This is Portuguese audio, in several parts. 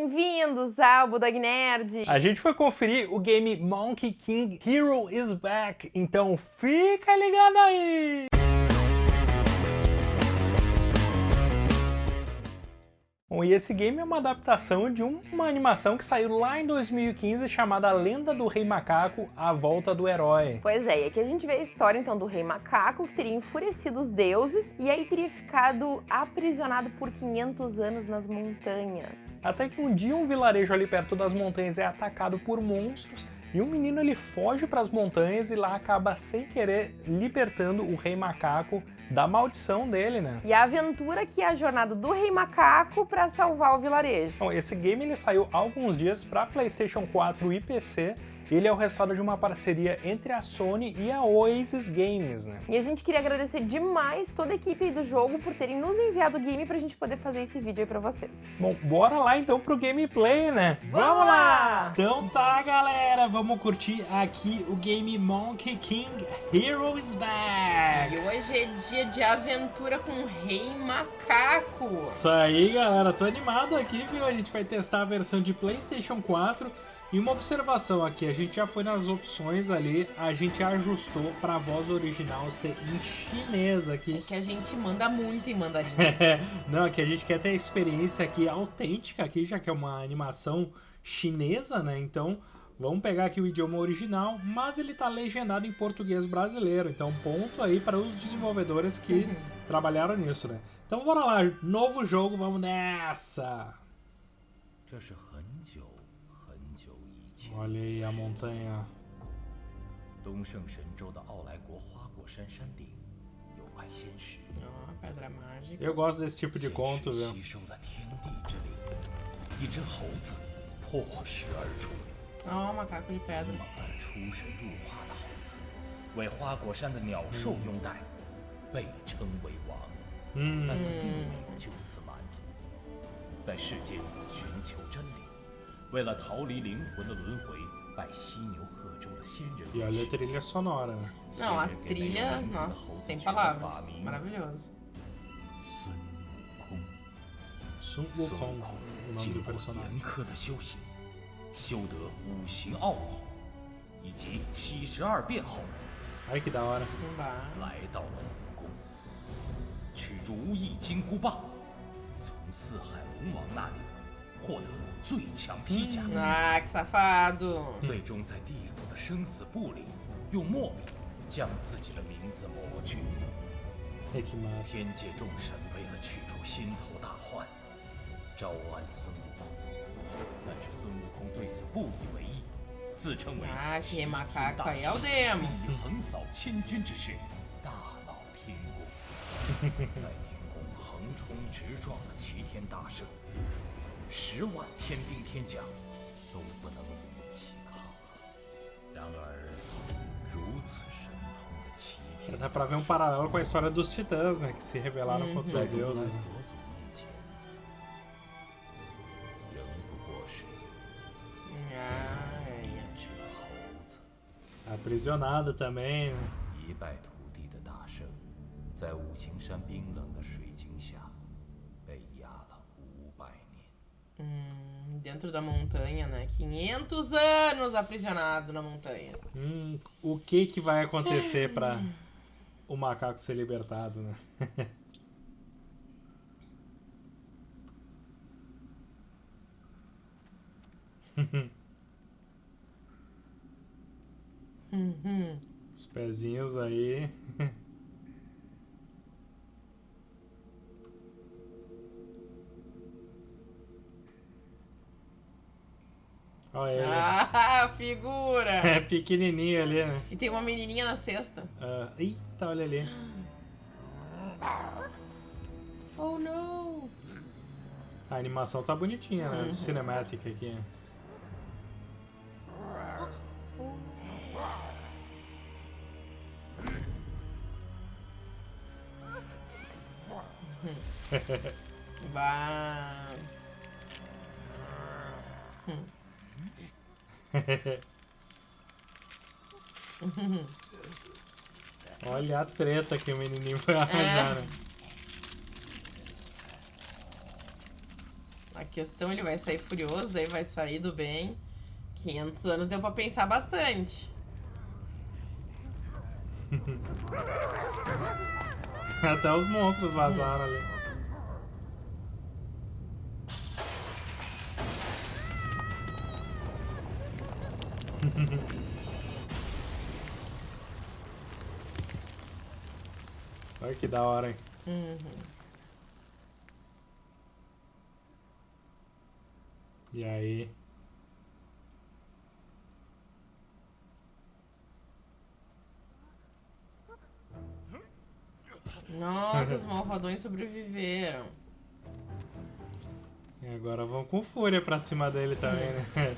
Bem-vindos ao Budog Nerd! A gente foi conferir o game Monkey King Hero is Back, então fica ligado aí! Bom, e esse game é uma adaptação de um, uma animação que saiu lá em 2015 chamada Lenda do Rei Macaco, A Volta do Herói. Pois é, e aqui a gente vê a história então do Rei Macaco, que teria enfurecido os deuses e aí teria ficado aprisionado por 500 anos nas montanhas. Até que um dia um vilarejo ali perto das montanhas é atacado por monstros e um menino ele foge para as montanhas e lá acaba sem querer libertando o Rei Macaco da maldição dele, né? E a aventura que é a jornada do Rei Macaco para salvar o vilarejo. Bom, esse game ele saiu há alguns dias para PlayStation 4 e PC ele é o resultado de uma parceria entre a Sony e a Oasis Games, né? E a gente queria agradecer demais toda a equipe do jogo por terem nos enviado o game pra gente poder fazer esse vídeo aí pra vocês. Bom, bora lá então pro gameplay, né? Vamos lá! Então tá, galera, vamos curtir aqui o game Monkey King Heroes Back! E hoje é dia de aventura com o Rei Macaco! Isso aí, galera, tô animado aqui, viu? A gente vai testar a versão de Playstation 4 e uma observação aqui, a gente já foi nas opções ali, a gente ajustou para a voz original ser em chinês aqui. É que a gente manda muito em mandarim. Não, é que a gente quer ter a experiência aqui autêntica aqui, já que é uma animação chinesa, né? Então, vamos pegar aqui o idioma original, mas ele tá legendado em português brasileiro. Então, ponto aí para os desenvolvedores que uhum. trabalharam nisso, né? Então, bora lá, novo jogo, vamos nessa! 东胜神州的傲来国花果山山顶有块仙石。吸收了天地之灵一只猴子破石而出。那么出神入化的猴子为花果山的鸟兽拥戴被称为王。嗯。但他并没有就此满足。在世间寻求真理为了逃离灵魂的轮回，拜犀牛贺州的仙人。E olha a trilha sonora. Não, a trilha, nossa, sem palavras, maravilhoso. Sun Wukong, o nome do personagem. 严苛的修行，修得五行奥义以及七十二变后.来到了武功，取如意金箍棒，从四海龙王那里获得。最强披甲，ah, que safado！最终在地府的生死簿里，用墨笔将自己的名字抹去。天界众神为了去除心头大患，招安孙悟空，但是孙悟空对此不以为意，自称为天大圣，以横扫千军之势，大闹天宫，在天宫横冲直撞的齐天大圣。十万天兵天将都不能与其抗衡。然而，如此神通的齐天，dá para ver um paralelo com a história dos titãs, né, que se rebelaram contra os deuses. Aprisionado também. 一败涂地的大圣，在五行山冰冷的水 dentro da montanha, né? 500 anos aprisionado na montanha. Hum, o que que vai acontecer para o macaco ser libertado, né? Os pezinhos aí. Olha ele. Ah, figura! É pequenininho ali, né? E tem uma menininha na cesta. Uh, eita, olha ali. Oh, não! A animação tá bonitinha, né? Uhum. Cinematic aqui. bah. Olha a treta que o menininho vai arranjar, é. né? questão, ele vai sair furioso, daí vai sair do bem. 500 anos deu pra pensar bastante. Até os monstros vazaram ali. Que da hora, hein? Uhum. E aí? Nossa, os malvadões sobreviveram. E agora vão com fúria pra cima dele também, né?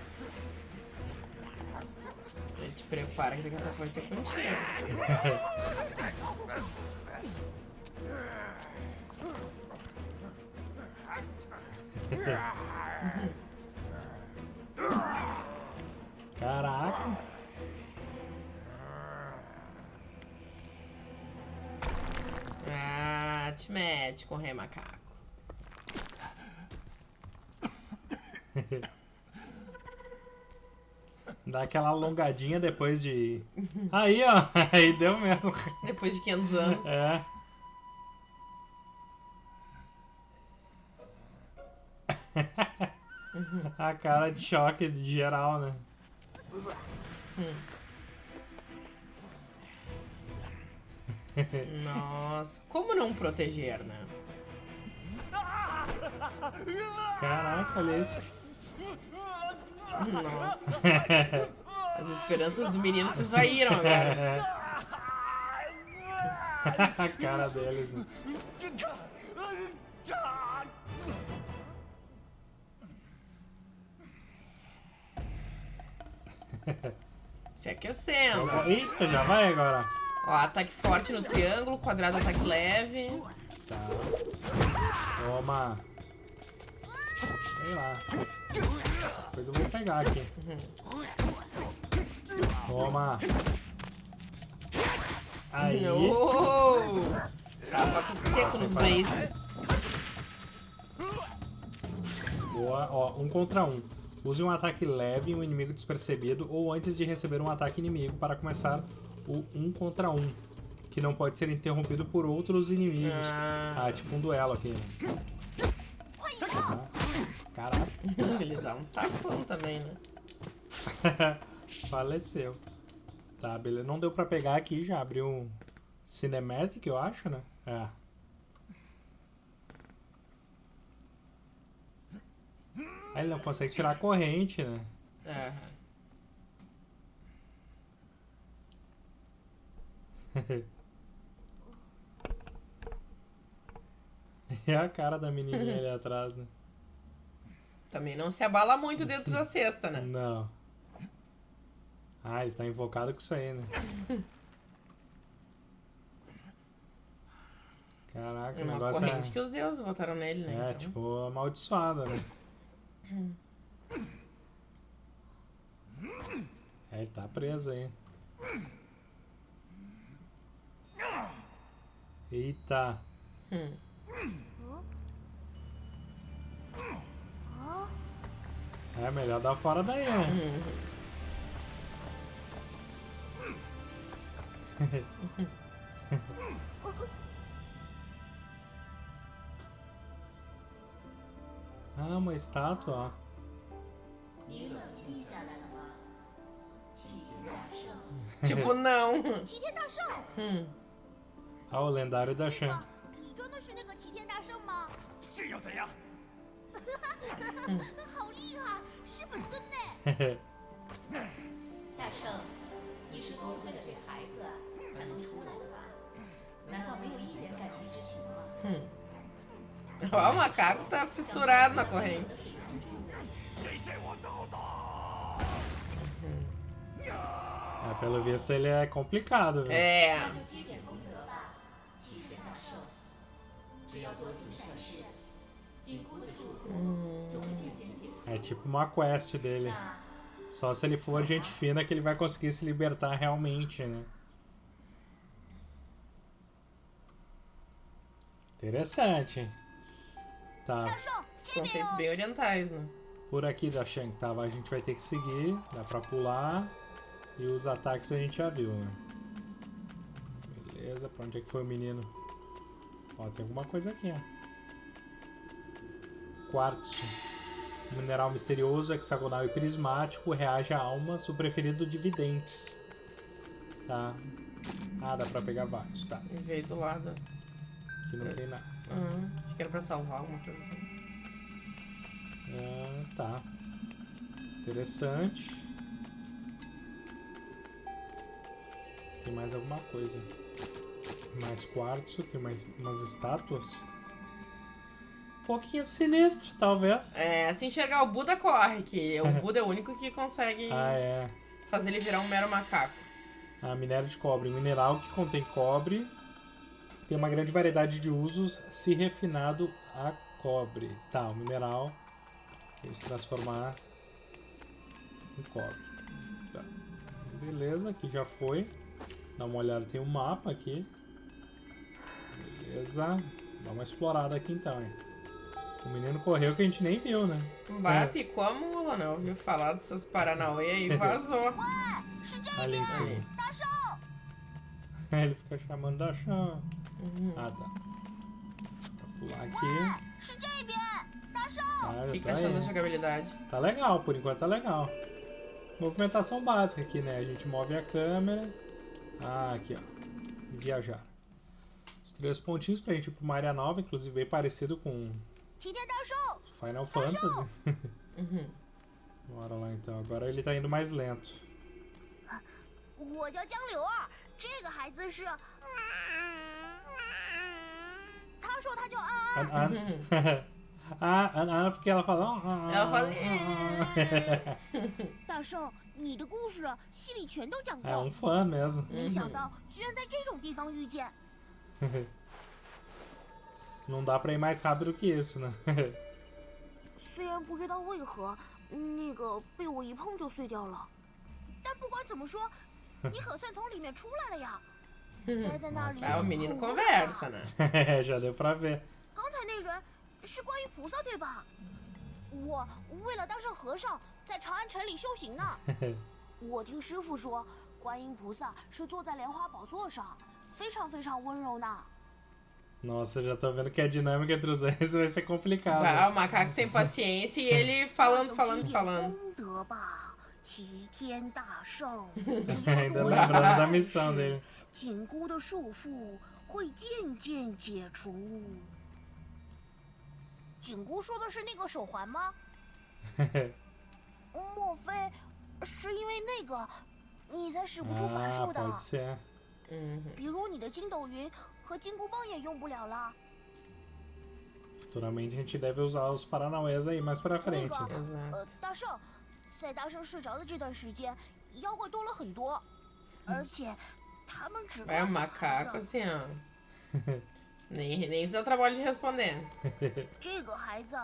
A gente prepara que daqui a pouco vai ser contigo. Caraca. Ah, te mete rei macaco. Dá aquela alongadinha depois de... Aí, ó. Aí deu mesmo. Depois de 500 anos. É. A cara de choque de geral, né? Hum. Nossa, como não proteger, né? Caraca, olha isso. Nossa. As esperanças do menino se esvaíram agora. A cara deles. Né? Se aquecendo. Eita, já vai agora. Ó, ataque forte no triângulo, quadrado ataque leve. Tá. Toma. Sei lá. Depois eu vou pegar aqui. Uhum. Toma. Aí. Oh! Tava seco nos beis. Boa. Ó, um contra um. Use um ataque leve em um inimigo despercebido ou antes de receber um ataque inimigo para começar o um contra um, que não pode ser interrompido por outros inimigos. Ah, ah tipo um duelo aqui. Caraca. Ele dá um tapão também, né? Faleceu. Tá, beleza. Não deu pra pegar aqui, já abriu um Cinematic, eu acho, né? É. Aí ele não consegue tirar a corrente, né? É. e a cara da menininha ali atrás, né? Também não se abala muito dentro da cesta, né? Não. Ah, ele tá invocado com isso aí, né? Caraca, é o negócio corrente é... que os deuses botaram nele, né? É, então. tipo, amaldiçoada, né? É, ele tá preso aí. Eita. Hum. É melhor dar fora daí, né? Ah, uma estátua. tipo, não. hum. Ah, o lendário da Shan. hum. Ó, o macaco tá fissurado na corrente. É, pelo visto ele é complicado, viu? É. É tipo uma quest dele. Só se ele for gente fina que ele vai conseguir se libertar realmente, né? Interessante. Tá. Os conceitos bem orientais, né? Por aqui da Shang tava, a gente vai ter que seguir, dá pra pular. E os ataques a gente já viu, né? Beleza, pra onde é que foi o menino? Ó, tem alguma coisa aqui, ó. Quartzo. Mineral misterioso, hexagonal e prismático, reage a almas, o preferido de videntes. Tá. Ah, dá pra pegar vários, tá. E veio do lado. Aqui não Esse. tem nada. Uhum. Acho que era pra salvar alguma coisa assim. Ah, tá. Interessante. Tem mais alguma coisa. Mais quartzo, tem mais umas estátuas. Um pouquinho sinistro, talvez. É, se enxergar o Buda, corre, que o Buda é o único que consegue ah, é. fazer ele virar um mero macaco. Ah, minério de cobre. Mineral que contém cobre. Tem uma grande variedade de usos, se refinado a cobre. Tá, o mineral tem se transformar em cobre. Tá. Beleza, aqui já foi. Dá uma olhada, tem um mapa aqui. Beleza. Dá uma explorada aqui então, hein. O menino correu que a gente nem viu, né? Bah, é. picou a mula, né? Ouviu falar dessas Paranauê e vazou. Ali em cima. Ele fica chamando da chão. Uhum. Ah, tá. Vou pular aqui. Ah, o que, que tá achando da jogabilidade? Tá legal, por enquanto tá legal. Movimentação básica aqui, né? A gente move a câmera. Ah, aqui, ó. Viajar. Os três pontinhos pra gente ir pra uma área nova, inclusive bem parecido com Final Fantasy. Uhum. Bora lá então. Agora ele tá indo mais lento. 我叫江流儿，这个孩子是。 他说他叫安安。啊，安安 porque ela fala. Ela fala. 大圣，你的故事戏里全都讲过。É um fã mesmo. 没想到居然在这种地方遇见。Não dá pra ir mais rápido que isso, né? 虽然不知道为何那个被我一碰就碎掉了，但不管怎么说，你可算从里面出来了呀。Uhum. É, o menino conversa, né? É, já deu pra ver. Nossa, já tô vendo que a dinâmica entre os dois vai ser complicada. Ah, o macaco sem paciência e ele falando, falando, falando. Ainda lembrando da missão dele. 紧箍的束缚会渐渐解除。紧箍说的是那个手环吗？莫非是因为那个你才使不出法术的？嗯，比如你的筋斗云和金箍棒也用不了了。Futuramente a gente deve usar os paranauês aí mais pra frente. 呃，大圣，在大圣睡着的这段时间，妖怪多了很多，而且他们只。É um macaco assim, ó. nem nem se deu trabalho de responder. 这个孩子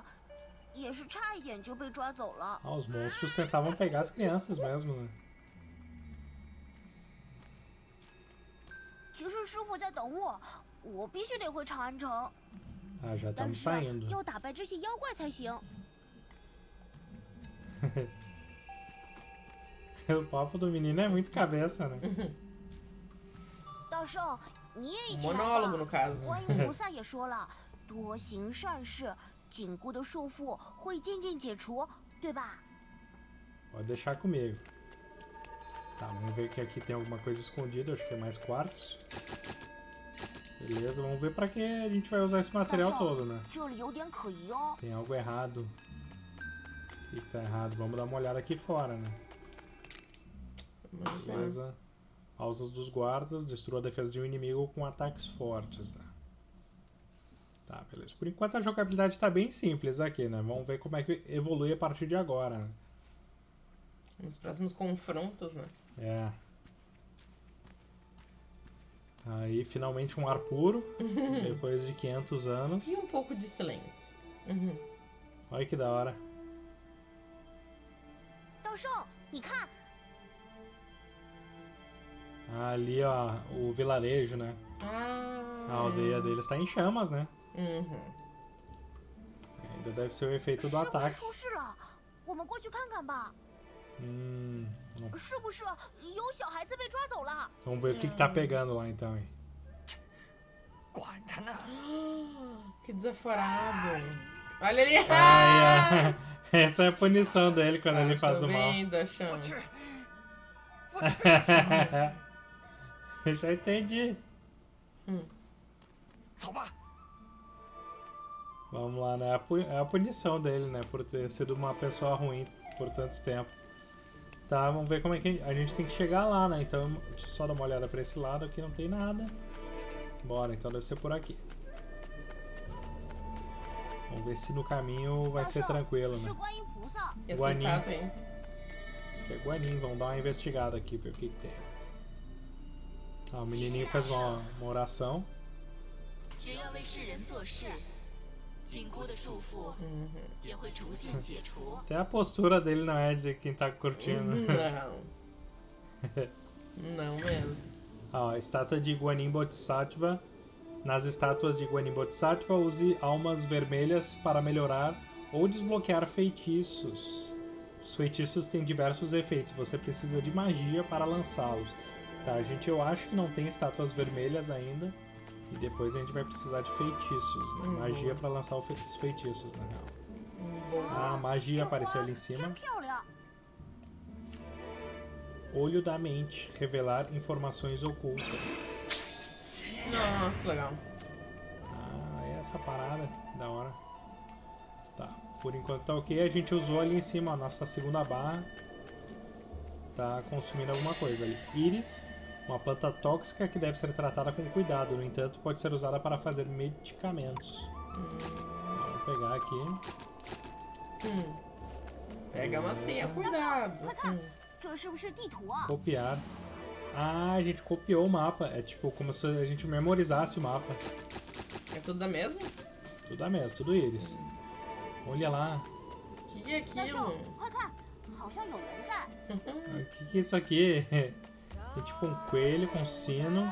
也是差一点就被抓走了。Ah, os monstros tentavam pegar as crianças mesmo, né? 其实师傅在等我，我必须得回长安城。Ah, já estamos saindo. 要打败这些妖怪才行。 o papo do menino é muito cabeça, né? Monólogo, no caso. Pode deixar comigo. Tá, vamos ver que aqui tem alguma coisa escondida, acho que é mais quartos. Beleza, vamos ver pra que a gente vai usar esse material todo, né? Tem algo errado. O que, que tá errado? Vamos dar uma olhada aqui fora, né? Beleza. Pausas dos guardas, destrua a defesa de um inimigo com ataques fortes. Né? Tá, beleza. Por enquanto a jogabilidade tá bem simples aqui, né? Vamos ver como é que evolui a partir de agora, né? Nos próximos confrontos, né? É. Aí finalmente um ar puro, uhum. depois de 500 anos. E um pouco de silêncio. Uhum. Olha que da hora ali, ó, o vilarejo, né? Ah. A aldeia deles está em chamas, né? Uhum. Ainda deve ser o efeito do ataque. Hum. Vamos ver o que, que tá pegando lá então, hein? Que desaforado. Olha ali! Ah, é. Essa é a punição dele quando ah, ele tá faz o mal. Achando. Eu já entendi. Hum. Vamos lá, né? É a punição dele, né? Por ter sido uma pessoa ruim por tanto tempo. Tá, vamos ver como é que a gente tem que chegar lá, né? Então, só dar uma olhada pra esse lado. Aqui não tem nada. Bora, então deve ser por aqui. Vamos ver se no caminho vai ser tranquilo, né? Guanin. Isso aqui é Guanin. Vamos dar uma investigada aqui, ver o que, que tem. Ah, o menininho fez uma, uma oração. Até a postura dele não é de quem tá curtindo. Não. não mesmo. Ó, estátua de Guanin Bodhisattva. Nas estátuas de Guanin Bodhisattva, use almas vermelhas para melhorar ou desbloquear feitiços. Os feitiços têm diversos efeitos, você precisa de magia para lançá-los. Tá, gente, eu acho que não tem estátuas vermelhas ainda. E depois a gente vai precisar de feitiços, né? Uhum. Magia para lançar os feitiços, na real. Uhum. Ah, magia apareceu ali em cima. Olho da mente. Revelar informações ocultas. Nossa, que legal. Ah, é essa parada. Da hora. Tá. Por enquanto tá ok. A gente usou ali em cima a nossa segunda barra. Tá consumindo alguma coisa ali. Íris. Uma planta tóxica que deve ser tratada com cuidado, no entanto, pode ser usada para fazer medicamentos. Hum. Vamos pegar aqui. Hum. Pega, mas tenha cuidado. Hum. Copiar. Ah, a gente copiou o mapa. É tipo como se a gente memorizasse o mapa. É tudo da mesma? Tudo da mesma, tudo eles. Olha lá. O que é aquilo? O que, que é isso aqui? Tem tipo um coelho com sino.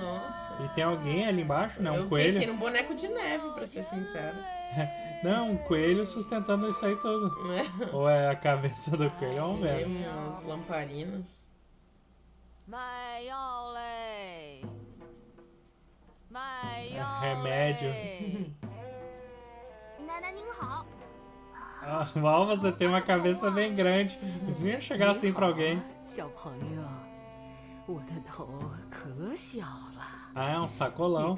Nossa. E tem alguém ali embaixo, né? Um Eu coelho. Eu pensei num boneco de neve, pra ser sincero. Não, um coelho sustentando isso aí todo. É. Ou é a cabeça do coelho, vamos ver. Tem umas lamparinas. É remédio. Ah, mal você tem uma cabeça bem grande. Você ia chegar assim pra alguém. Ah, é um sacolão.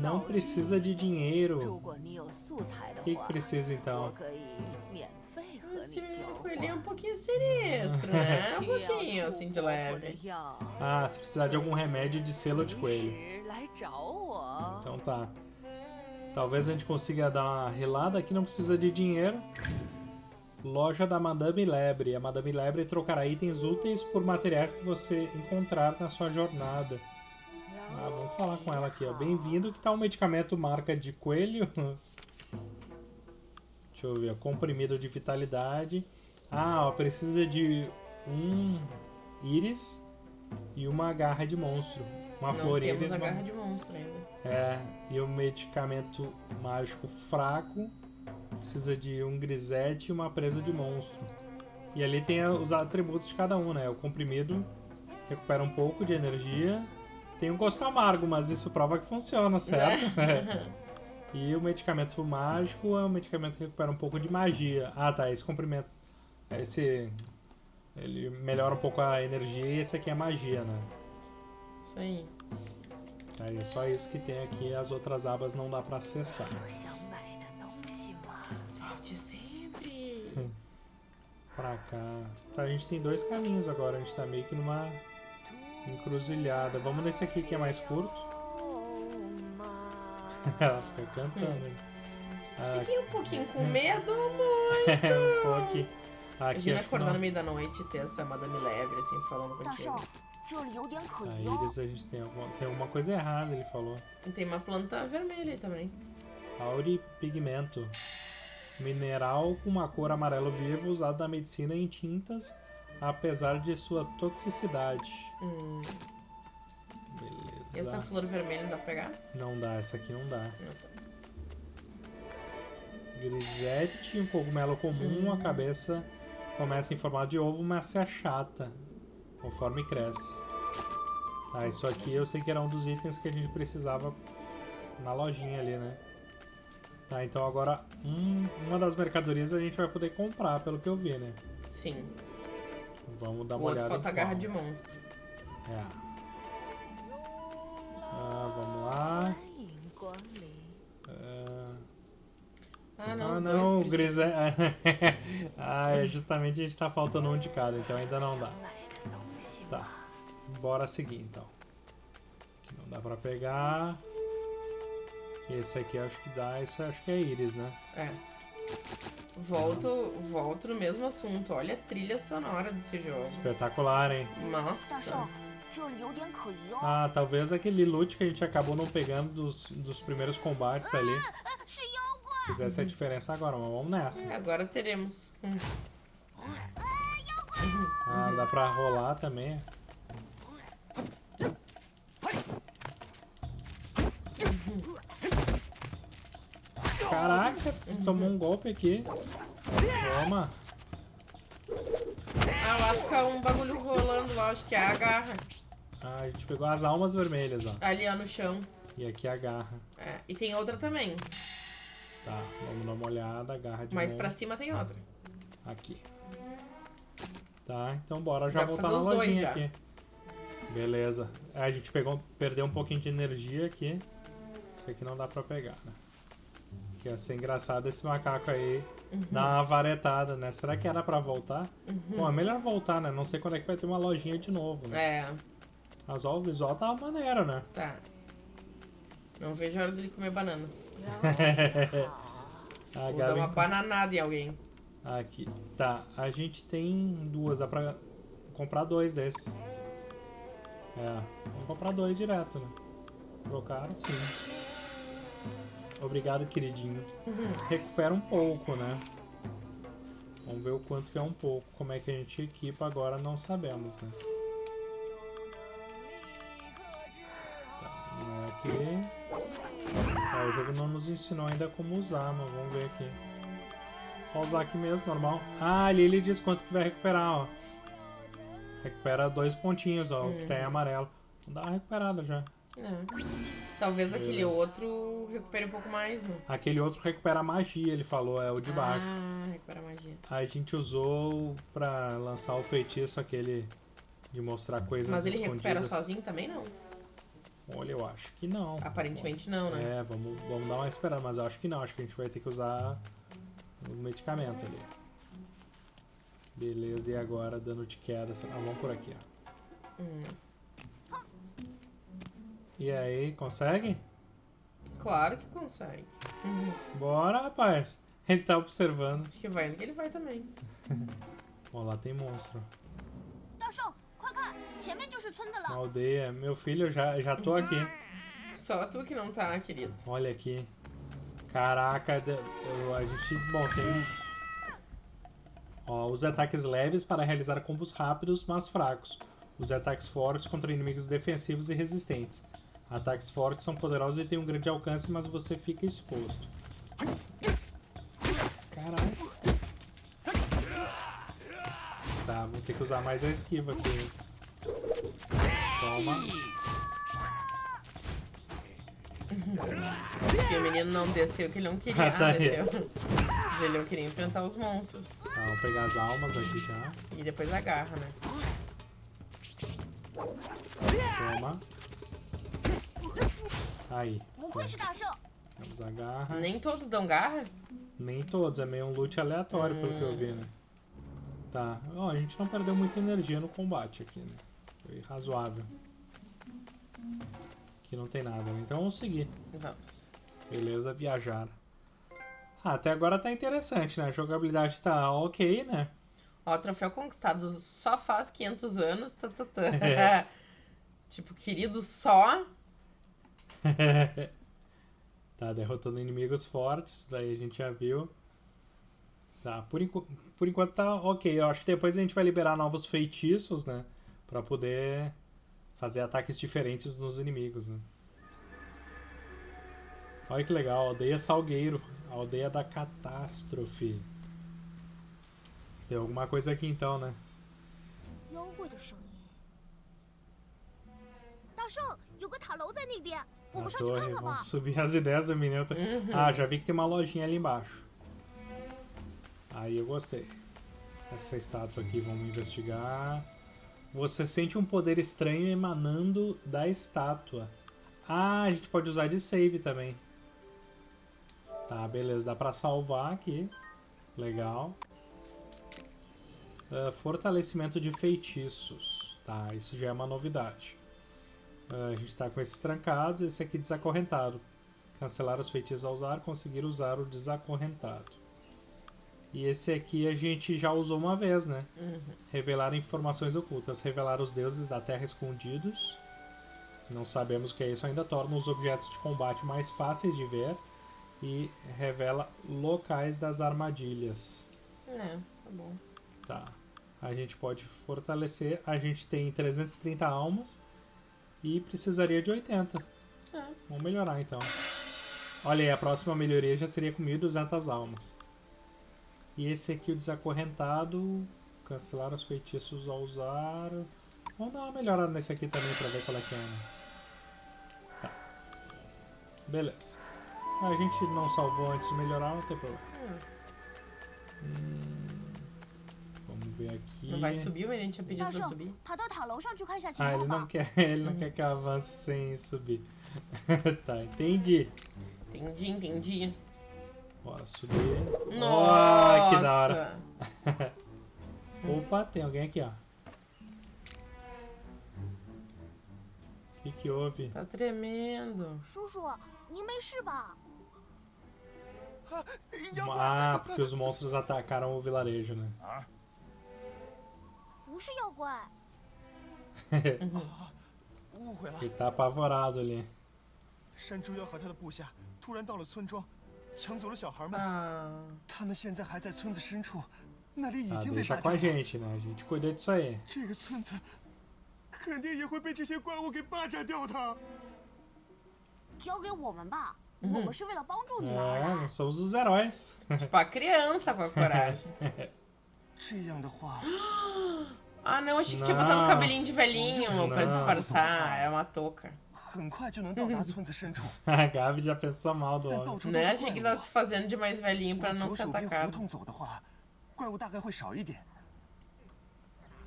Não precisa de dinheiro. O que, que precisa então? Esse coelhinho é um pouquinho sinistro, né? Um pouquinho, assim, de leve. Ah, se precisar de algum remédio de selo de coelho. Então tá. Talvez a gente consiga dar uma relada aqui, não precisa de dinheiro. Loja da Madame Lebre. A Madame Lebre trocará itens úteis por materiais que você encontrar na sua jornada. Ah, vamos falar com ela aqui. Bem-vindo, que tal um medicamento marca de coelho? Deixa eu ver, comprimido de vitalidade. Ah, ó, precisa de um íris e uma garra de monstro. Uma Não flor temos a garra de monstro ainda. É, e um medicamento mágico fraco. Precisa de um grisete e uma presa de monstro. E ali tem os atributos de cada um, né? O comprimido recupera um pouco de energia. Tem um gosto amargo, mas isso prova que funciona, certo? É. e o medicamento mágico é um medicamento que recupera um pouco de magia. Ah, tá. Esse comprimento. Esse. Ele melhora um pouco a energia e esse aqui é magia, né? Isso aí. Aí é só isso que tem aqui, as outras abas não dá pra acessar. Volte sempre. pra cá. Tá, a gente tem dois caminhos agora, a gente tá meio que numa encruzilhada. Vamos nesse aqui que é mais curto. Ela fica cantando. Hum. Fiquei um pouquinho com medo, muito. um pouquinho. Aqui, Imagina acordar no meio da noite e ter essa Madame Lebre assim falando contigo. A íris a gente tem alguma, tem alguma coisa errada, ele falou. Tem uma planta vermelha aí também. Auripigmento. Mineral com uma cor amarelo vivo usado na medicina em tintas, apesar de sua toxicidade. Hum. Beleza. E essa flor vermelha não dá pra pegar? Não dá, essa aqui não dá. Não, tá. Grisete, um cogumelo comum, a cabeça começa em formato de ovo, mas se achata conforme cresce. Ah, isso aqui eu sei que era um dos itens que a gente precisava na lojinha ali, né? Tá, então agora um, uma das mercadorias a gente vai poder comprar, pelo que eu vi, né? Sim. Vamos dar o uma olhada. Falta a garra de monstro. É. Ah, vamos lá. Ah, não, ah, não o Gris é... ah, é justamente a gente tá faltando um de cada, então ainda não dá. Tá. Bora seguir, então. Não dá pra pegar. Esse aqui acho que dá. Isso acho que é íris, né? É. Volto, volto no mesmo assunto. Olha a trilha sonora desse jogo. Espetacular, hein? Nossa. Ah, talvez aquele loot que a gente acabou não pegando dos, dos primeiros combates ali. Fizesse a diferença agora, mas vamos nessa. É, agora teremos. Hum. Ah, dá pra rolar também. Caraca, tomou um golpe aqui. Toma. Ah, lá fica um bagulho rolando lá, acho que é a garra. Ah, a gente pegou as almas vermelhas, ó. Ali, ó, no chão. E aqui a garra. É, e tem outra também. Tá, vamos dar uma olhada. A garra de Mais monstro. pra cima tem outra. Aqui. Tá, então bora já Dá voltar fazer na lojinha já. aqui. Beleza. É, A gente pegou, perdeu um pouquinho de energia aqui. Isso aqui não dá pra pegar, né? Que ia ser engraçado esse macaco aí dar uma varetada, né? Será que era pra voltar? Bom, é melhor voltar, né? Não sei quando é que vai ter uma lojinha de novo, né? É, Mas ó, o visual tava maneiro, né? tá. Não vejo a hora dele comer bananas. A Vou dar Gabi- uma bananada em alguém. Aqui. Tá, a gente tem duas, dá pra comprar dois desses. É, vamos comprar dois direto, né? Trocaram sim. Obrigado, queridinho. Recupera um pouco, né? Vamos ver o quanto que é um pouco. Como é que a gente equipa agora, não sabemos, né? Tá, não é aqui. É, o jogo não nos ensinou ainda como usar, mas vamos ver aqui. Só usar aqui mesmo, normal. Ah, ali ele diz quanto que vai recuperar, ó. Recupera dois pontinhos, ó, o que tá em amarelo. Dá uma recuperada já. É. Talvez aquele Beleza. outro recupere um pouco mais, né? Aquele outro recupera magia, ele falou, é o de baixo. Ah, recupera magia. A gente usou pra lançar o feitiço aquele de mostrar coisas Mas ele escondidas. recupera sozinho também, não. Olha, eu acho que não. Aparentemente não, né? É, vamos, vamos dar uma esperada, mas eu acho que não. Acho que a gente vai ter que usar o medicamento ali. Beleza, e agora dando de queda. Assim, ah, vamos por aqui, ó. Hum. E aí, consegue? Claro que consegue. Uhum. Bora, rapaz. Ele tá observando. Acho que vai ele vai também. Ó, lá tem monstro. Na aldeia, meu filho, eu já, já tô aqui. Só tu que não tá, querido. Olha aqui. Caraca, a gente. Bom, tem. Ó, use ataques leves para realizar combos rápidos, mas fracos. Use ataques fortes contra inimigos defensivos e resistentes. Ataques fortes são poderosos e têm um grande alcance, mas você fica exposto. Caralho. Tá, vou ter que usar mais a esquiva aqui. Toma. Porque o menino não desceu que ele não queria. Ah, tá ah desceu. Mas ele não queria enfrentar os monstros. Tá, vamos pegar as almas aqui já. E depois agarra, né? Toma. Aí. Vamos a. Nem todos dão garra? Nem todos, é meio um loot aleatório, hum. pelo que eu vi, né? Tá. Ó, oh, a gente não perdeu muita energia no combate aqui, né? Foi razoável. Aqui não tem nada, né? Então vamos seguir. Vamos. Beleza, viajar. Ah, até agora tá interessante, né? A jogabilidade tá ok, né? Ó, troféu conquistado só faz 500 anos. Tá, tá, tá. É. tipo, querido só. tá derrotando inimigos fortes, daí a gente já viu. Tá, por, enqu por enquanto tá ok. Eu acho que depois a gente vai liberar novos feitiços, né? Pra poder fazer ataques diferentes nos inimigos, né? Olha que legal, aldeia Salgueiro, aldeia da catástrofe. Tem alguma coisa aqui então, né? A torre, vamos subir as ideias do menino. Uhum. Ah, já vi que tem uma lojinha ali embaixo. Aí eu gostei. Essa estátua aqui, vamos investigar. Você sente um poder estranho emanando da estátua. Ah, a gente pode usar de save também. Tá, beleza. Dá pra salvar aqui. Legal. Uh, fortalecimento de feitiços. Tá, isso já é uma novidade. Uh, a gente está com esses trancados. Esse aqui desacorrentado. Cancelar os feitiços a usar. Conseguir usar o desacorrentado. E esse aqui a gente já usou uma vez, né? Uhum. Revelar informações ocultas. Revelar os deuses da terra escondidos. Não sabemos o que é isso. Ainda torna os objetos de combate mais fáceis de ver e revela locais das armadilhas. É, tá bom. Tá. A gente pode fortalecer. A gente tem 330 almas e precisaria de 80. É. Vamos melhorar então. Olha aí, a próxima melhoria já seria com 1.200 almas. E esse aqui, o desacorrentado. Cancelar os feitiços ao usar. Vamos dar uma melhorada nesse aqui também pra ver qual é que é. Né? Tá. Beleza. A gente não salvou antes de melhorar, não tem problema. Hum, vamos ver aqui. Não vai subir, ele tinha pedido pra subir. Ah, ele não quer, ele não quer que avance sem subir. tá, entendi. Entendi, entendi. Bora subir. Nossa! Oh, que da hora. Opa, tem alguém aqui, ó. O que que houve? Tá tremendo. Chuchu, 你没事吧？Ah, porque os monstros atacaram o vilarejo, né? Ele tá apavorado ali. 山猪妖和他的部下突然到了村庄， 抢走了小孩们。他们现在还在村子深处，那里已经被霸占了。deixa com a gente, né? Gente cuida disso aí. 这个村子肯定也会被这些怪物给霸占掉的。交给我们吧。我们是为了帮助你们而来。nós somos os heróis. Tipo a criança com a coragem. Ah, não, achei que tinha botado um cabelinho de velhinho não. pra disfarçar. É uma touca. a Gabi já pensou mal do homem. Né? Achei que tava se fazendo de mais velhinho pra não ser atacado.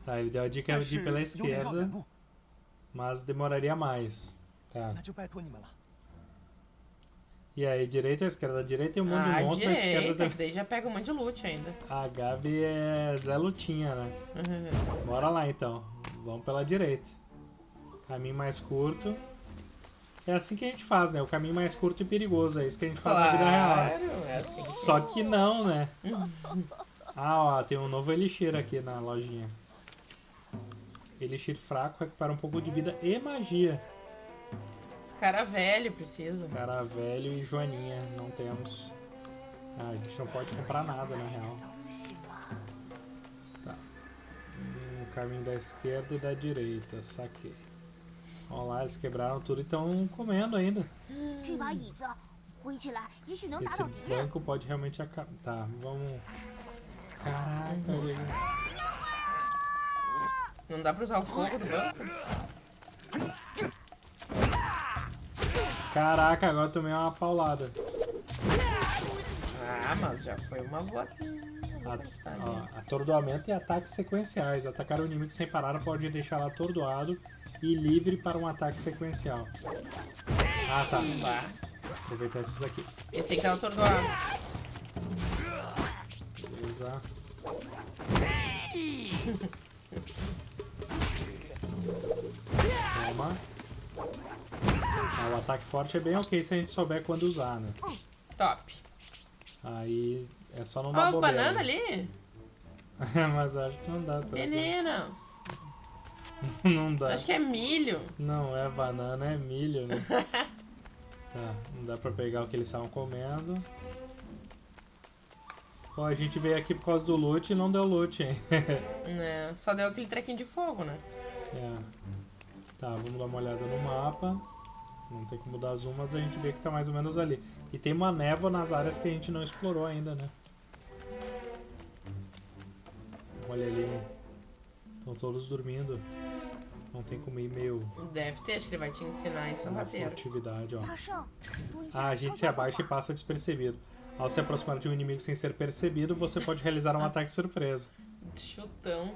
Tá, ele deu a dica de ir pela esquerda, mas demoraria mais. Tá. E aí, direita ou esquerda? A direita tem um monte ah, de monstros, direita, a esquerda... daí já pega um monte de loot ainda. A Gabi é Zé Lutinha, né? Uhum. Bora lá, então. Vamos pela direita. Caminho mais curto. É assim que a gente faz, né? O caminho mais curto e perigoso. É isso que a gente faz claro, na vida real. É assim Só que não, né? ah, ó, tem um novo Elixir aqui na lojinha. Elixir fraco recupera um pouco de vida e magia. Cara velho precisa. Cara velho e Joaninha, não temos. Ah, a gente não pode comprar nada, na real. Tá. Hum, caminho da esquerda e da direita, saquei. Olha lá, eles quebraram tudo e estão comendo ainda. Esse banco pode realmente acabar. Tá, vamos. Caraca, velho. Não dá pra usar o fogo do banco? Caraca, agora tomei uma paulada. Ah, mas já foi uma boa. atordoamento e ataques sequenciais. Atacar o inimigo sem parar pode deixá-lo atordoado e livre para um ataque sequencial. Ah, tá. Aproveitar esses aqui. Esse aqui tá atordoado. Beleza. Toma. Ah, o ataque forte é bem ok se a gente souber quando usar, né? Top. Aí é só não dar oh, bobeira. banana ali? Mas acho que não dá. Meninas. não dá. Acho que é milho. Não é banana, é milho, né? tá, não dá pra pegar o que eles estavam comendo. Pô, a gente veio aqui por causa do loot e não deu loot, hein? é, só deu aquele trequinho de fogo, né? É. Tá, vamos dar uma olhada no mapa. Não tem como dar zoom, mas a gente vê que tá mais ou menos ali. E tem uma névoa nas áreas que a gente não explorou ainda, né? Olha ali. Estão todos dormindo. Não tem como ir meio... Deve ter, acho que ele vai te ensinar isso no roteiro. atividade, ó. Ah, a gente se abaixa e passa despercebido. Ao se aproximar de um inimigo sem ser percebido, você pode realizar um ataque surpresa. Chutão.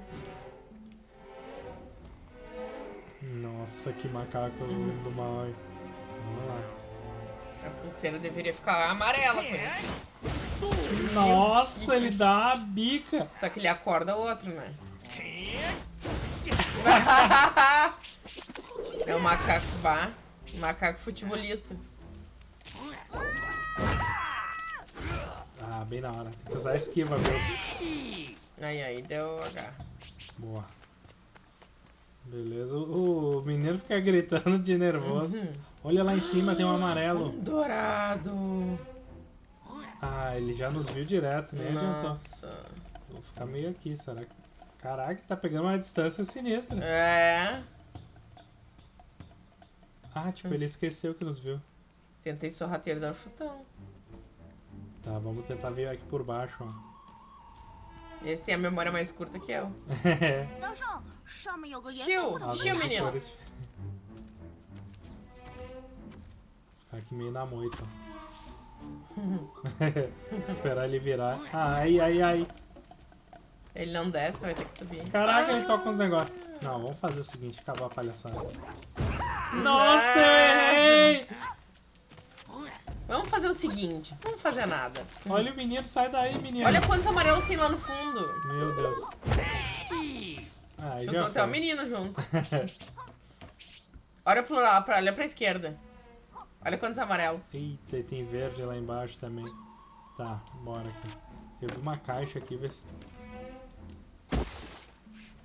Nossa, que macaco uhum. do mal. Vamos lá. A pulseira deveria ficar amarela com isso. Nossa, ele dá a bica. Só que ele acorda o outro, né? é o macaco bar. Macaco futebolista. Ah, bem na hora. Tem que usar a esquiva, viu? Aí, aí, deu H. Boa. Beleza. O, menino fica gritando de nervoso. Uhum. Olha lá em cima, tem um amarelo. Um dourado. Ah, ele já nos viu direto, nem Nossa. adiantou. Vou ficar meio aqui, será que... Caraca, tá pegando uma distância sinistra. É. Ah, tipo, ele esqueceu que nos viu. Tentei sorrateiro dar um chutão. Tá, vamos tentar vir aqui por baixo, ó. Esse tem a memória mais curta que eu. Chiu! Chiu, menino! Ficar aqui meio na moita. Esperar ele virar. Ai, ai, ai. Ele não desce, vai ter que subir. Caraca, ah. ele toca uns negócios. Não, vamos fazer o seguinte, acabar a palhaçada. Nossa, errei! Vamos fazer o seguinte, vamos fazer nada. Olha o menino, sai daí, menino. Olha quantos amarelos tem lá no fundo. Meu Deus. Ah, Juntou até o menino junto. olha, pro, olha pra esquerda. Olha quantos amarelos. Eita, tem verde lá embaixo também. Tá, bora aqui. Eu vi uma caixa aqui, vê se...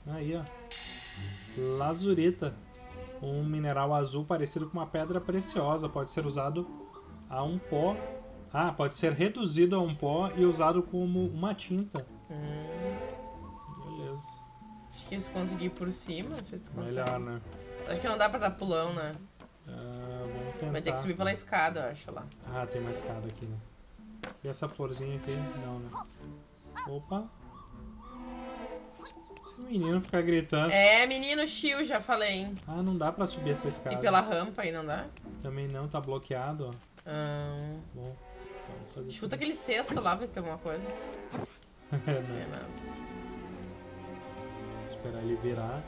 Aí, ó. Lazurita. Um mineral azul parecido com uma pedra preciosa. Pode ser usado a um pó. Ah, pode ser reduzido a um pó e usado como uma tinta. Hum. Beleza. Acho que se conseguir por cima, vocês Melhor, né? Acho que não dá pra dar pulão, né? Ah, tentar. Vai ter que subir pela escada, eu acho, lá. Ah, tem uma escada aqui, né? E essa florzinha aqui? Não, né? Opa! Esse menino fica gritando. É, menino chill, já falei, hein? Ah, não dá pra subir essa escada. E pela rampa aí não dá? Também não, tá bloqueado, ó. Ah. Bom, Chuta aquele cesto lá, ver se tem alguma coisa. é, não. É nada. Esperar ele virar.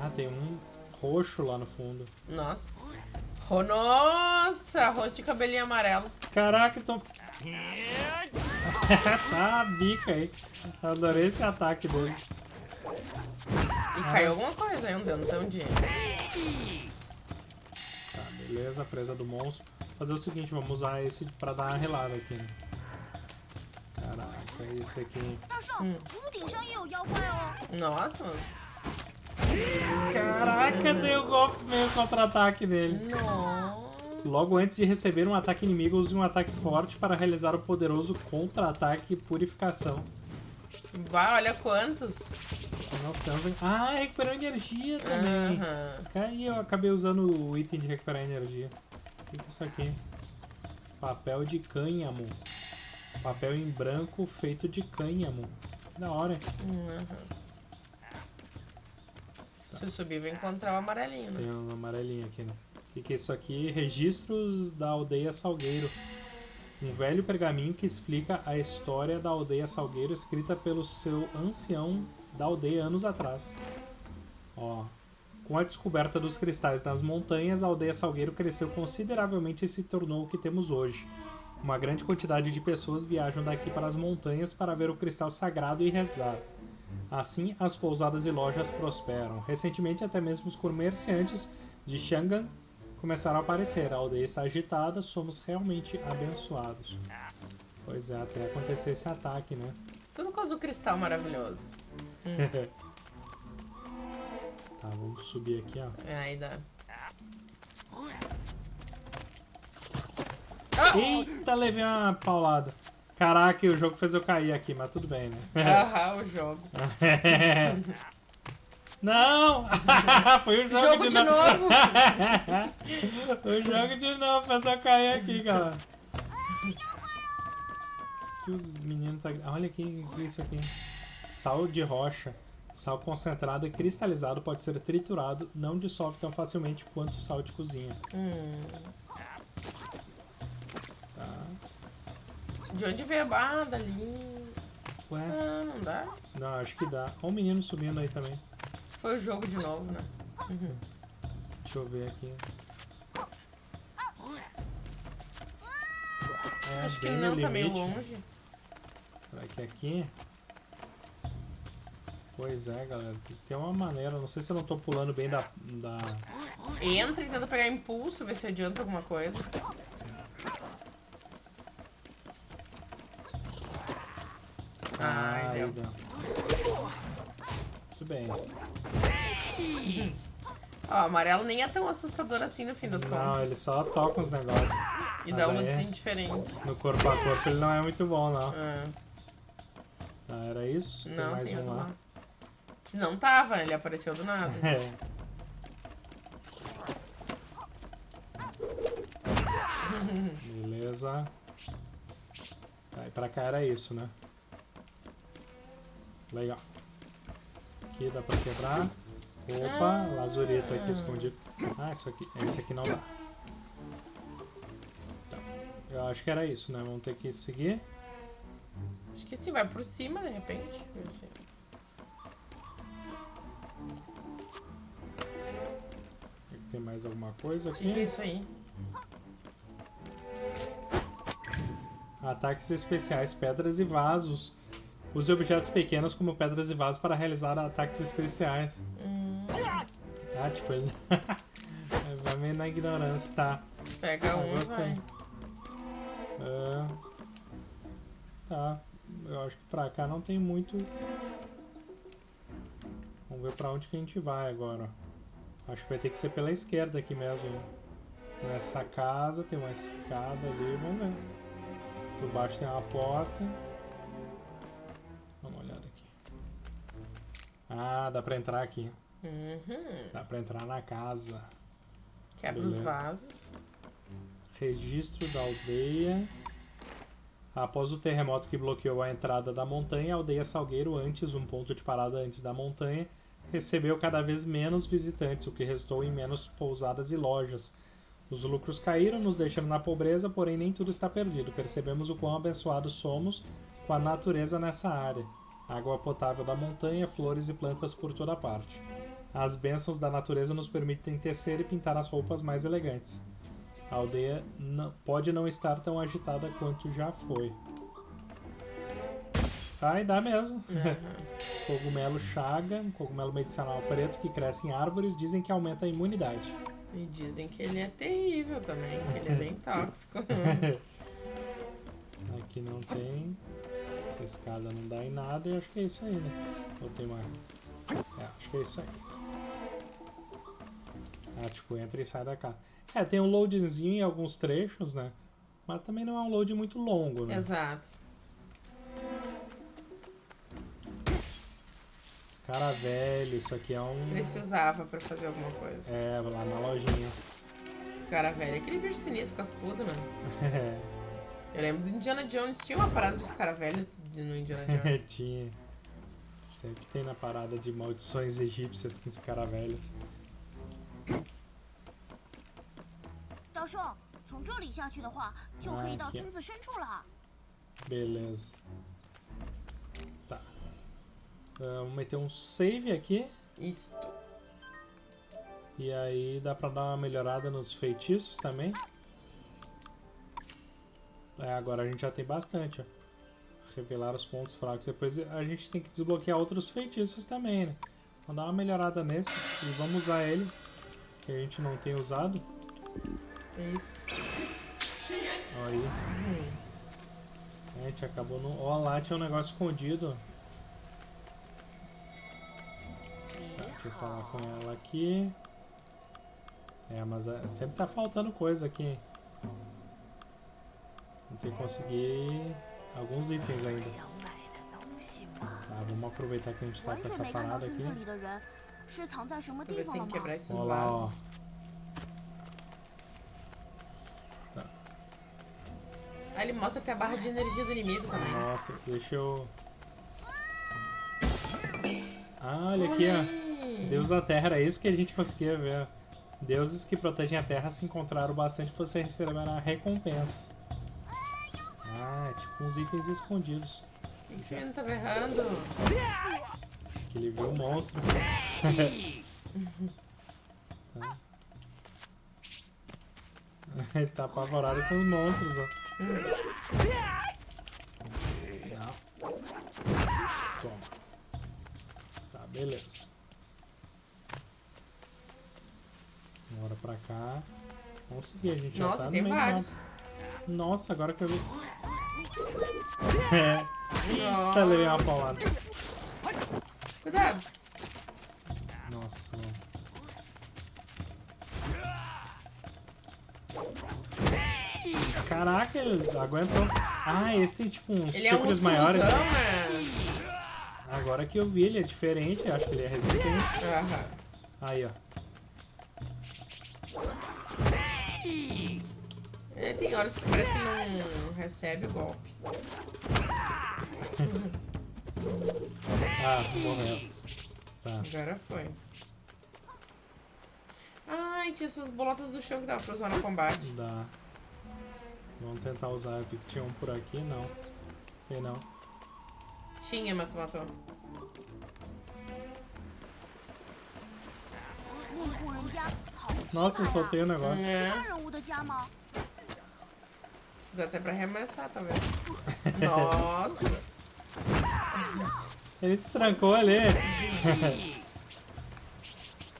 Ah, tem um roxo lá no fundo. Nossa. Oh, nossa, roxo de cabelinho amarelo. Caraca, tô... tá bica aí. Adorei esse ataque dele. E ah. caiu alguma coisa aí, um dinheiro. Tá, beleza, presa do monstro. Fazer o seguinte, vamos usar esse pra dar uma relada aqui. Né? Caraca, esse aqui. Hum. Nossa, mas... Caraca, deu golpe meio contra-ataque dele. Nossa. Logo antes de receber um ataque inimigo, use um ataque forte para realizar o poderoso contra-ataque purificação. Vai, olha quantos. Ah, recuperou energia também. Uhum. Aí eu acabei usando o item de recuperar energia. O que é isso aqui? Papel de cânhamo. Papel em branco feito de cânhamo. Da hora. Uhum. Se subir, vai encontrar o amarelinho, né? Tem um amarelinho aqui, né? O que é isso aqui? Registros da aldeia Salgueiro. Um velho pergaminho que explica a história da aldeia Salgueiro, escrita pelo seu ancião da aldeia anos atrás. Ó, com a descoberta dos cristais nas montanhas, a aldeia Salgueiro cresceu consideravelmente e se tornou o que temos hoje. Uma grande quantidade de pessoas viajam daqui para as montanhas para ver o cristal sagrado e rezar. Assim, as pousadas e lojas prosperam. Recentemente, até mesmo os comerciantes de Shangan começaram a aparecer. A aldeia está agitada, somos realmente abençoados. Pois é, até acontecer esse ataque, né? Tudo com azul cristal maravilhoso. Hum. tá, vamos subir aqui, ó. É, aí dá. Eita, levei uma paulada. Caraca, o jogo fez eu cair aqui, mas tudo bem, né? Aham, o jogo. Não! Foi o jogo, jogo de, de novo! o jogo de novo, fez eu cair aqui, galera. Que o menino tá... Olha que isso aqui? Sal de rocha. Sal concentrado e cristalizado pode ser triturado, não dissolve tão facilmente quanto o sal de cozinha. Hum. De onde veio a barra dali? Ué? Ah, não dá? Não, acho que dá. Olha o menino subindo aí também. Foi o jogo de novo, né? Uhum. Deixa eu ver aqui. É, acho que não, tá meio longe. Será que é aqui? Pois é, galera. Tem uma maneira. Não sei se eu não tô pulando bem da... da... Entra e tenta pegar impulso, ver se adianta alguma coisa. Deu. Muito bem. Ó, o amarelo nem é tão assustador assim no fim das contas. Não, ele só toca uns negócios. E Mas dá um lootzinho diferente. No corpo a corpo ele não é muito bom, não. É. Tá, era isso? Não, tem mais tem um lá. lá. Não tava, ele apareceu do nada. É. Beleza. Aí pra cá era isso, né? Legal. Aqui dá pra quebrar. Opa, ah. lazureta aqui escondido. Ah, isso aqui. Esse aqui não dá. Tá. Eu acho que era isso, né? Vamos ter que seguir. Acho que sim, vai por cima de repente. Tem mais alguma coisa aqui? O que é isso aí? Ataques especiais, pedras e vasos. Use objetos pequenos como pedras e vasos para realizar ataques especiais. Hum. Ah, tipo, ele vai meio na ignorância, tá. Pega ah, um gostei. Uh, tá. Eu acho que pra cá não tem muito... Vamos ver pra onde que a gente vai agora. Acho que vai ter que ser pela esquerda aqui mesmo. Nessa casa tem uma escada ali, vamos ver. Por baixo tem uma porta. Ah, dá pra entrar aqui. Uhum. Dá pra entrar na casa. Quebra Beleza. os vasos. Registro da aldeia. Após o terremoto que bloqueou a entrada da montanha, a aldeia Salgueiro, antes um ponto de parada antes da montanha, recebeu cada vez menos visitantes, o que resultou em menos pousadas e lojas. Os lucros caíram, nos deixando na pobreza, porém nem tudo está perdido. Percebemos o quão abençoados somos com a natureza nessa área. Água potável da montanha, flores e plantas por toda parte. As bênçãos da natureza nos permitem tecer e pintar as roupas mais elegantes. A aldeia não, pode não estar tão agitada quanto já foi. Tá, e dá mesmo. Uhum. cogumelo chaga, um cogumelo medicinal preto que cresce em árvores, dizem que aumenta a imunidade. E dizem que ele é terrível também, que ele é bem tóxico. Aqui não tem. Essa escada não dá em nada e acho que é isso aí, né? Ou tem mais? É, acho que é isso aí. Ah, tipo, entra e sai da casa. É, tem um loadzinho em alguns trechos, né? Mas também não é um load muito longo, né? Exato. Cara velho, isso aqui é um. Precisava pra fazer alguma coisa. É, lá na lojinha. Esse cara velho, aquele bicho sinistro cascudo, né? É. Eu lembro do Indiana Jones, tinha uma parada dos caras velhos no Indiana Jones. tinha. Sempre tem na parada de maldições egípcias com os caras velhos. 道授，从这里下去的话，就可以到村子深处了。Beleza. Tá. Uh, vamos meter um save aqui. Isto. E aí dá pra dar uma melhorada nos feitiços também. é, agora a gente já tem bastante, ó. Revelar os pontos fracos. Depois a gente tem que desbloquear outros feitiços também, né? Vamos dar uma melhorada nesse e vamos usar ele, que a gente não tem usado. Isso. Aí. Hum. A gente acabou no... Ó, lá tinha um negócio escondido, Deixa eu falar com ela aqui. É, mas é, sempre tá faltando coisa aqui. Tem que conseguir alguns itens ainda. Tá, vamos aproveitar que a gente tá com essa parada aqui. Vou ver se quebrar esses Olá, vasos. Ó. Tá. Ah, ele mostra que a barra de energia do inimigo também. Mostra, deixa eu... Ah, olha aqui, ó. Deus da Terra, era isso que a gente conseguia ver. Deuses que protegem a Terra se encontraram bastante, você receberá recompensas. Uns itens escondidos. O que, esse menino tá berrando? Que ele viu o monstro. tá. Ele tá apavorado com os monstros, ó. Não. Toma. Tá, beleza. Bora pra cá. Vamos seguir, a gente Nossa, já tá tem no meio vários. Nossa, agora que eu vi. É. Eita, levei uma paulada. Cuidado. Nossa, Caraca, ele aguentou. Ah, esse tem tipo uns ele chifres é um maiores. Né? Agora que eu vi, ele é diferente. Acho que ele é resistente. Uhum. Aí, ó. É, tem horas que parece que não recebe o golpe. Ah, morreu. Tá. Agora foi. Ai, tinha essas bolotas do chão que dava pra usar no combate. Dá. Vamos tentar usar. Eu vi que tinha um por aqui, não. Tem não. Tinha, mas tu matou. Nossa, eu soltei o negócio. É. Isso dá até pra arremessar, talvez. Nossa! Ele destrancou ali.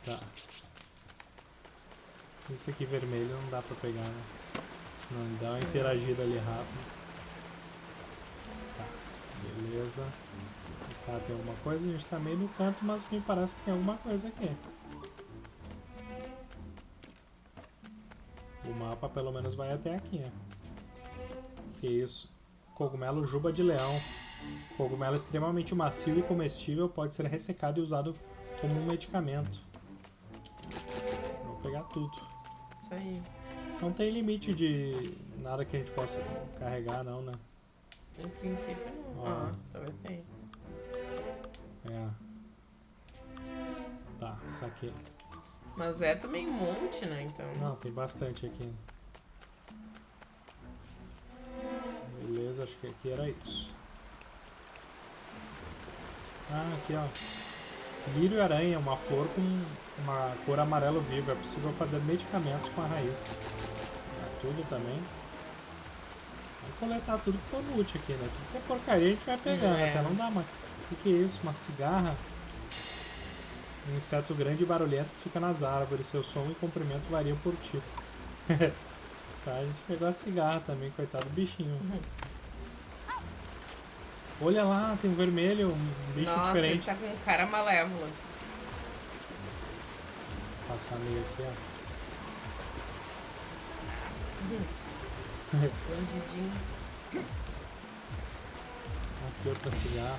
tá. Esse aqui vermelho não dá pra pegar, né? Não, dá uma interagida ali rápido. Tá, beleza. Tá, tem alguma coisa? A gente tá meio no canto, mas me parece que tem alguma coisa aqui. O mapa pelo menos vai até aqui, ó. Que isso? Cogumelo juba de leão. Cogumelo extremamente macio e comestível pode ser ressecado e usado como um medicamento. Vou pegar tudo. Isso aí. Não tem limite de nada que a gente possa carregar, não, né? Em princípio não. Ah, talvez tenha. É. Tá, saquei. Mas é também um monte, né? Então. Não, tem bastante aqui. Beleza, acho que aqui era isso. Ah, aqui ó. Lírio aranha, uma flor com uma cor amarelo vivo. É possível fazer medicamentos com a raiz. Tá tudo também. Vamos coletar tudo que for útil aqui, né? Tudo que é porcaria a gente vai pegando, é. até não dá mais. O que, que é isso? Uma cigarra? Um inseto grande e barulhento fica nas árvores. Seu som e comprimento variam por tipo. tá, a gente pegou a cigarra também, coitado do bichinho. Uhum. Olha lá, tem um vermelho, um bicho Nossa, diferente. Nossa, tá com um cara malévolo. Vou passar meio aqui, ó. Escondidinho. Aqui outra cigarra.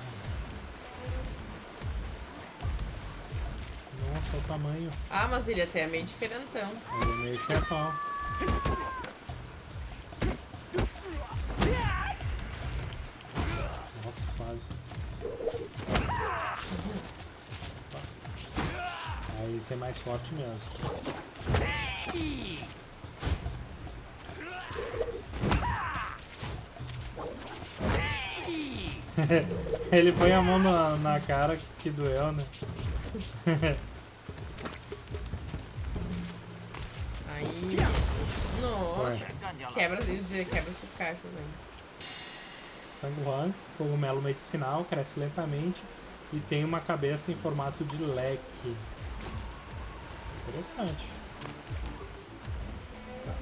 Nossa, olha o tamanho. Ah, mas ele até é meio diferentão. Ele é meio chefão. É mais forte mesmo. Ele põe a mão na, na cara que doeu, né? Aí. Nossa. Quebra, quebra essas caixas aí. Sanguan, cogumelo medicinal, cresce lentamente e tem uma cabeça em formato de leque. Interessante. Tá.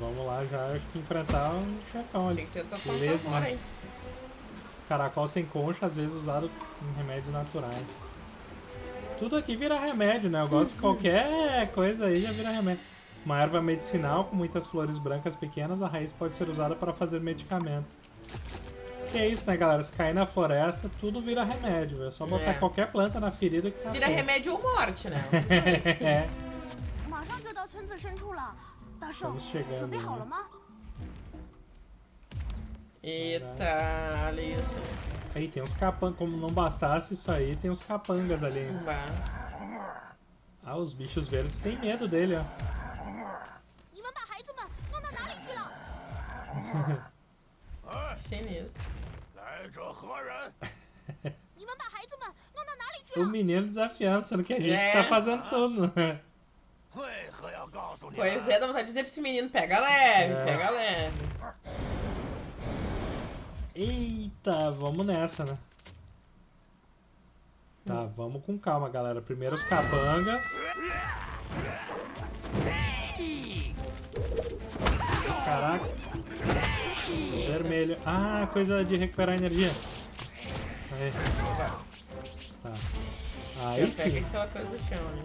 Vamos lá já enfrentar um chefão ali. Beleza, mano. Caracol sem concha, às vezes usado em remédios naturais. Tudo aqui vira remédio, né? Eu gosto de qualquer coisa aí já vira remédio. Uma erva medicinal com muitas flores brancas pequenas, a raiz pode ser usada para fazer medicamentos. Que é isso, né, galera? Se cair na floresta, tudo vira remédio. É só botar é. qualquer planta na ferida que tá Vira feio. remédio ou morte, né? é. Estamos chegando. Né? Eita, olha isso. Aí tem uns capangas, como não bastasse isso aí, tem uns capangas ali. Ah, os bichos verdes têm medo dele, ó. Sinistro. o menino desafiando, sendo que a gente é. tá fazendo tudo. Pois é, dá vontade de dizer pra esse menino, pega leve, é. pega leve. Eita, vamos nessa, né? Tá, vamos com calma, galera. Primeiro os cabangas. Caraca. Vermelho. Ah, coisa de recuperar energia. Aí. Tá. Aí sim. aquela coisa do chão, né?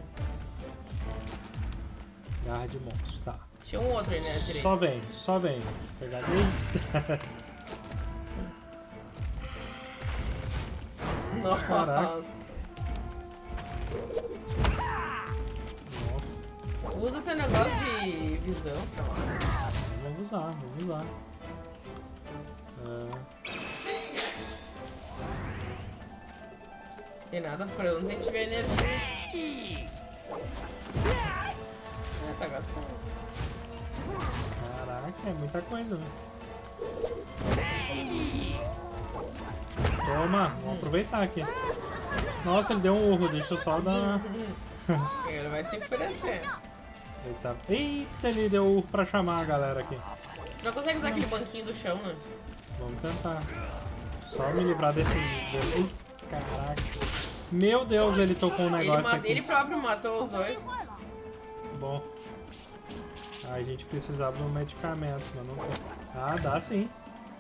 Garra de monstro, tá. Tinha um outro aí, né? Só vem, só vem. Pegar dele. Nossa. Caraca. Nossa. Usa teu negócio de visão, sei lá. Vamos usar, vamos usar. Tem nada por onde a gente vê energia. Ah, tá gastando. Caraca, é muita coisa? Toma, vamos aproveitar aqui. Nossa, ele deu um urro, deixa eu só dar... ele vai se enfurecer. Ele tá... Eita, ele deu urro pra chamar a galera aqui. Não consegue usar aquele banquinho do chão, né? Vamos tentar. Só me livrar desses... Caraca. Meu Deus, ele tocou um negócio ele, aqui. Ele próprio matou os dois. Bom. a gente precisava de um medicamento, mas não tem. Ah, dá sim.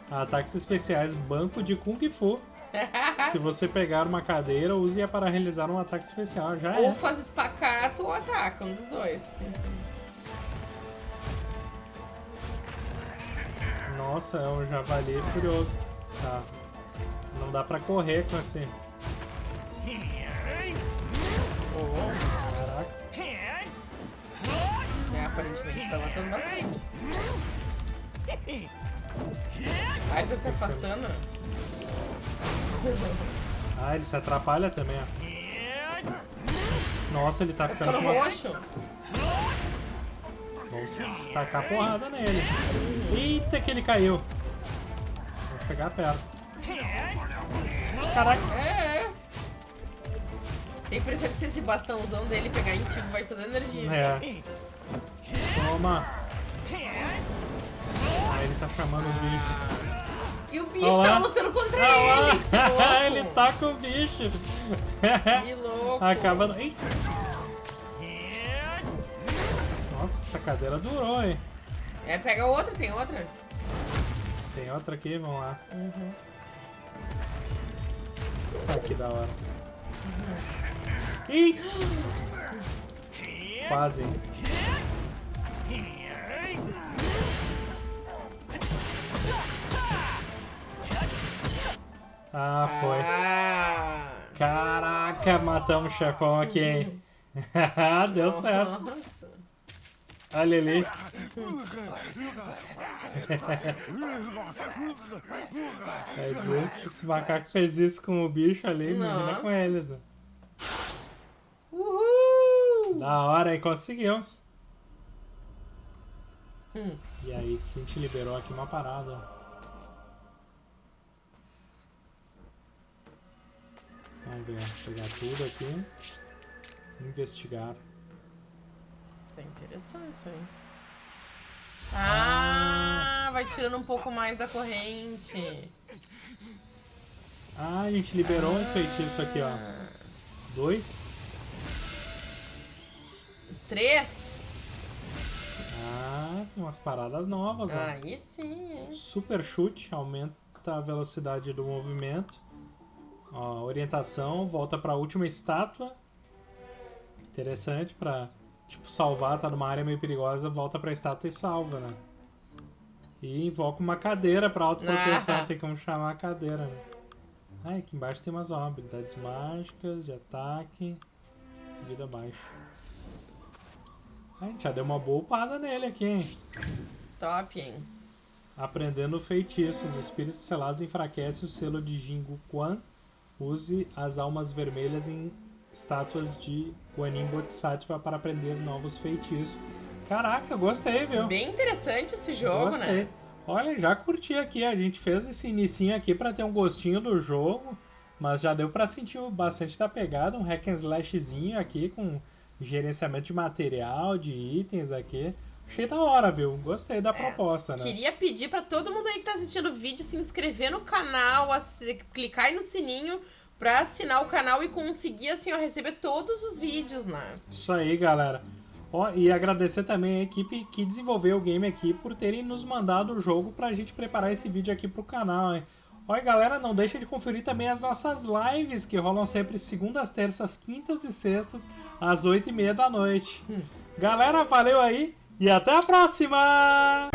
Ataques especiais, banco de Kung Fu. Se você pegar uma cadeira, use-a para realizar um ataque especial. Já ou é. faz espacato ou ataca, um dos dois. Nossa, é um javali furioso. Tá. Não dá pra correr com esse... Oh. Caraca. É, aparentemente tá matando bastante. Ah, ele tá se afastando. Ah, ele se atrapalha também, ó. Nossa, ele tá ficando roxo. Vamos tacar porrada nele. Eita, que ele caiu. Vou pegar perto. Caraca. É, é. Tem impressão que se esse bastãozão dele pegar em ti, vai toda a energia. É. Toma. Ah, ele tá chamando os bichos. E o bicho Olá. tá lutando contra Olá. ele. ele tá com o bicho. Que louco. Acaba... Eita. Essa cadeira durou, hein? É, pega outra, tem outra. Tem outra aqui, vamos lá. Uhum. Ah, que da hora. Uhum. Ih! Quase. Ah, foi. Ah. Caraca, matamos o chefão aqui, hein? Deu certo. Nossa. Olha ali. Se esse macaco fez isso com o bicho ali, imagina com eles. Uhul! Da hora, aí conseguimos. Hum. E aí, a gente liberou aqui uma parada. Vamos ver, pegar tudo aqui. Investigar. Tá interessante isso aí. Ah, ah, vai tirando um pouco mais da corrente. Ah, a gente liberou ah. um feitiço aqui, ó. Dois. Três. Ah, tem umas paradas novas, ó. Aí sim, hein? Super chute, aumenta a velocidade do movimento. Ó, orientação, volta para a última estátua. Interessante para tipo salvar, tá numa área meio perigosa, volta para a estátua e salva, né? E invoca uma cadeira pra autoproteção, ah. tem como chamar a cadeira, né? Ah, aqui embaixo tem umas habilidades mágicas, de ataque, vida baixa. A gente já deu uma boa upada nele aqui, hein? Top, hein? Aprendendo feitiços. Espíritos selados enfraquece o selo de Jingu Quan. Use as almas vermelhas em estátuas de Guanin Bodhisattva para aprender novos feitiços. Caraca, gostei, viu? Bem interessante esse jogo, gostei. né? Olha, já curti aqui. A gente fez esse inicinho aqui para ter um gostinho do jogo. Mas já deu para sentir bastante da pegada. Um hack and slashzinho aqui com gerenciamento de material, de itens aqui. Achei da hora, viu? Gostei da é, proposta, né? Queria pedir para todo mundo aí que tá assistindo o vídeo se inscrever no canal, clicar aí no sininho pra assinar o canal e conseguir, assim, ó, receber todos os vídeos, né? Isso aí, galera. Ó, e agradecer também a equipe que desenvolveu o game aqui por terem nos mandado o jogo pra gente preparar esse vídeo aqui pro canal, hein? Oi, galera, não deixa de conferir também as nossas lives que rolam sempre segundas, terças, quintas e sextas, às oito e meia da noite. Hum. Galera, valeu aí e até a próxima!